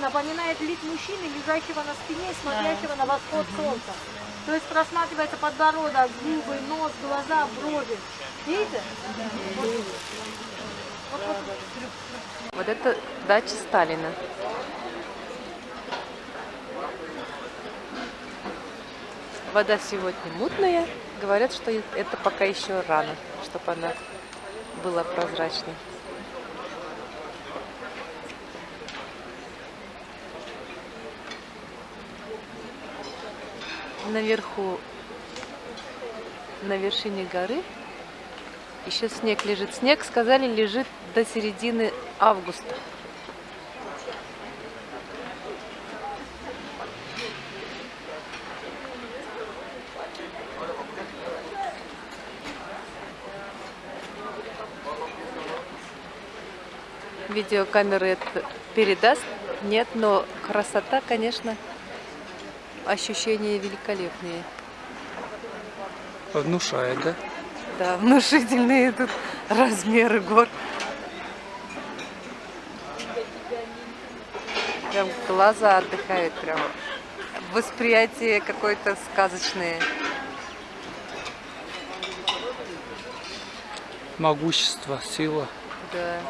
напоминает лик мужчины, лежащего на спине и смотрящего на восход солнца. То есть просматривается подбородок, губы, нос, глаза, брови. Видите? Вот это дача Сталина. Вода сегодня мутная. Говорят, что это пока еще рано, чтобы она была прозрачной. Наверху, на вершине горы, еще снег лежит. Снег, сказали, лежит до середины августа. Видеокамеры это передаст? Нет, но красота, конечно, ощущения великолепные. Внушает, да? Да, внушительные тут размеры гор. Прям глаза отдыхают, прям восприятие какое-то сказочное. Могущество, сила. Да.